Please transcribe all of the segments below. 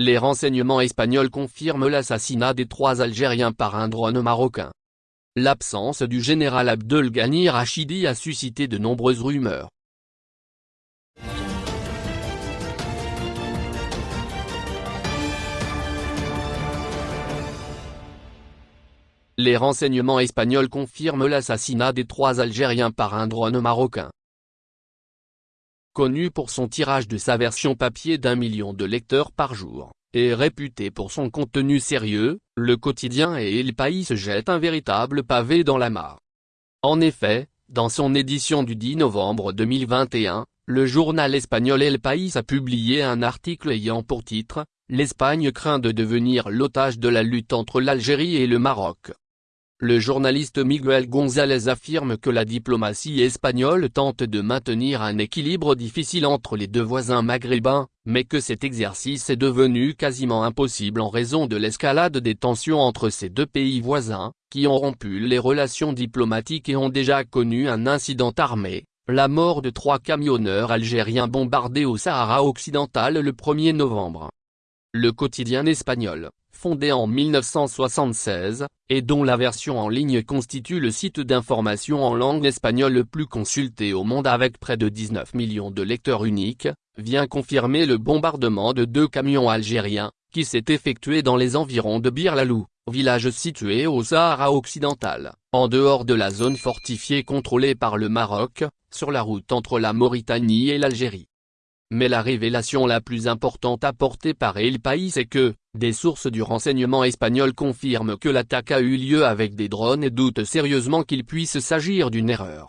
Les renseignements espagnols confirment l'assassinat des trois Algériens par un drone marocain. L'absence du général Abdelghani Rachidi a suscité de nombreuses rumeurs. Les renseignements espagnols confirment l'assassinat des trois Algériens par un drone marocain. Connu pour son tirage de sa version papier d'un million de lecteurs par jour, et réputé pour son contenu sérieux, le quotidien et El País jettent un véritable pavé dans la mare. En effet, dans son édition du 10 novembre 2021, le journal espagnol El País a publié un article ayant pour titre « L'Espagne craint de devenir l'otage de la lutte entre l'Algérie et le Maroc ». Le journaliste Miguel González affirme que la diplomatie espagnole tente de maintenir un équilibre difficile entre les deux voisins maghrébins, mais que cet exercice est devenu quasiment impossible en raison de l'escalade des tensions entre ces deux pays voisins, qui ont rompu les relations diplomatiques et ont déjà connu un incident armé, la mort de trois camionneurs algériens bombardés au Sahara occidental le 1er novembre. Le quotidien espagnol, fondé en 1976, et dont la version en ligne constitue le site d'information en langue espagnole le plus consulté au monde avec près de 19 millions de lecteurs uniques, vient confirmer le bombardement de deux camions algériens, qui s'est effectué dans les environs de Bir Lalou, village situé au Sahara occidental, en dehors de la zone fortifiée contrôlée par le Maroc, sur la route entre la Mauritanie et l'Algérie. Mais la révélation la plus importante apportée par El País est que, des sources du renseignement espagnol confirment que l'attaque a eu lieu avec des drones et doutent sérieusement qu'il puisse s'agir d'une erreur.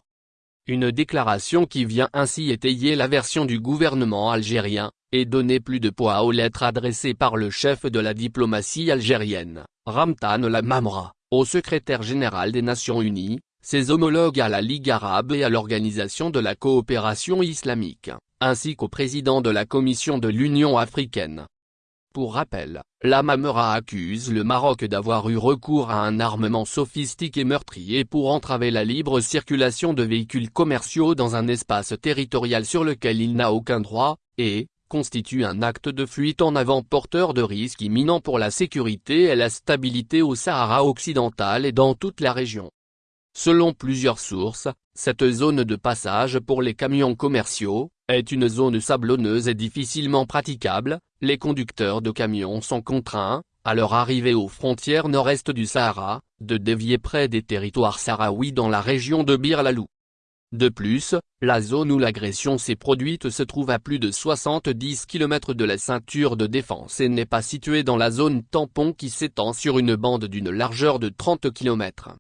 Une déclaration qui vient ainsi étayer la version du gouvernement algérien, et donner plus de poids aux lettres adressées par le chef de la diplomatie algérienne, Ramtan Lamamra, au secrétaire général des Nations Unies, ses homologues à la Ligue arabe et à l'Organisation de la coopération islamique ainsi qu'au président de la Commission de l'Union africaine. Pour rappel, la Mamera accuse le Maroc d'avoir eu recours à un armement sophistiqué meurtrier pour entraver la libre circulation de véhicules commerciaux dans un espace territorial sur lequel il n'a aucun droit, et, constitue un acte de fuite en avant porteur de risques imminents pour la sécurité et la stabilité au Sahara occidental et dans toute la région. Selon plusieurs sources, cette zone de passage pour les camions commerciaux, est une zone sablonneuse et difficilement praticable, les conducteurs de camions sont contraints, à leur arrivée aux frontières nord-est du Sahara, de dévier près des territoires sahraouis dans la région de Bir Lalou. De plus, la zone où l'agression s'est produite se trouve à plus de 70 km de la ceinture de défense et n'est pas située dans la zone tampon qui s'étend sur une bande d'une largeur de 30 km.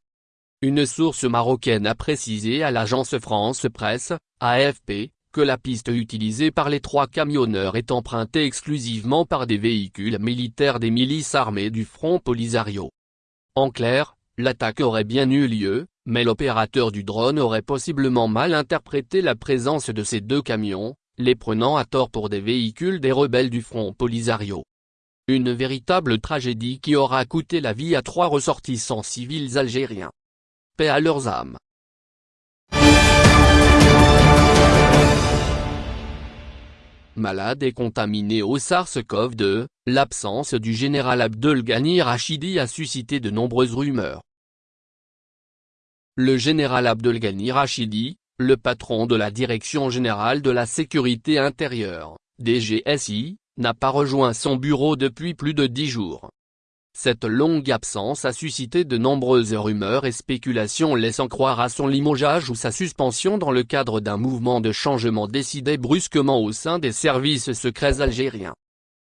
Une source marocaine a précisé à l'agence France Presse, AFP, que la piste utilisée par les trois camionneurs est empruntée exclusivement par des véhicules militaires des milices armées du Front Polisario. En clair, l'attaque aurait bien eu lieu, mais l'opérateur du drone aurait possiblement mal interprété la présence de ces deux camions, les prenant à tort pour des véhicules des rebelles du Front Polisario. Une véritable tragédie qui aura coûté la vie à trois ressortissants civils algériens à leurs âmes. Malade et contaminé au SARS-CoV-2, l'absence du général Abdelghani Rachidi a suscité de nombreuses rumeurs. Le général Abdelghani Rachidi, le patron de la Direction Générale de la Sécurité Intérieure, DGSI, n'a pas rejoint son bureau depuis plus de dix jours. Cette longue absence a suscité de nombreuses rumeurs et spéculations laissant croire à son limogeage ou sa suspension dans le cadre d'un mouvement de changement décidé brusquement au sein des services secrets algériens.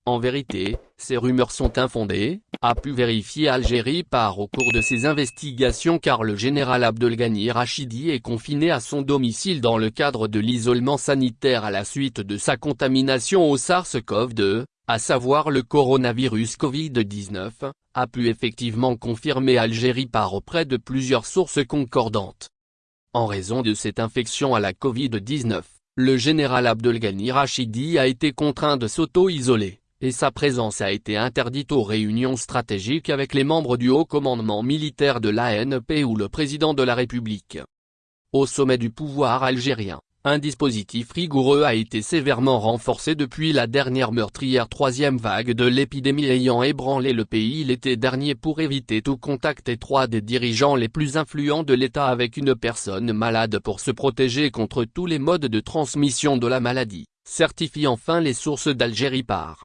En vérité, ces rumeurs sont infondées, a pu vérifier Algérie par au cours de ses investigations car le général Abdelghani Rachidi est confiné à son domicile dans le cadre de l'isolement sanitaire à la suite de sa contamination au SARS-CoV-2, à savoir le coronavirus Covid-19, a pu effectivement confirmer Algérie par auprès de plusieurs sources concordantes. En raison de cette infection à la Covid-19, le général Abdelghani Rachidi a été contraint de s'auto-isoler, et sa présence a été interdite aux réunions stratégiques avec les membres du haut commandement militaire de l'ANP ou le président de la République. Au sommet du pouvoir algérien, Un dispositif rigoureux a été sévèrement renforcé depuis la dernière meurtrière troisième vague de l'épidémie ayant ébranlé le pays l'été dernier pour éviter tout contact étroit des dirigeants les plus influents de l'État avec une personne malade pour se protéger contre tous les modes de transmission de la maladie, certifie enfin les sources d'Algérie par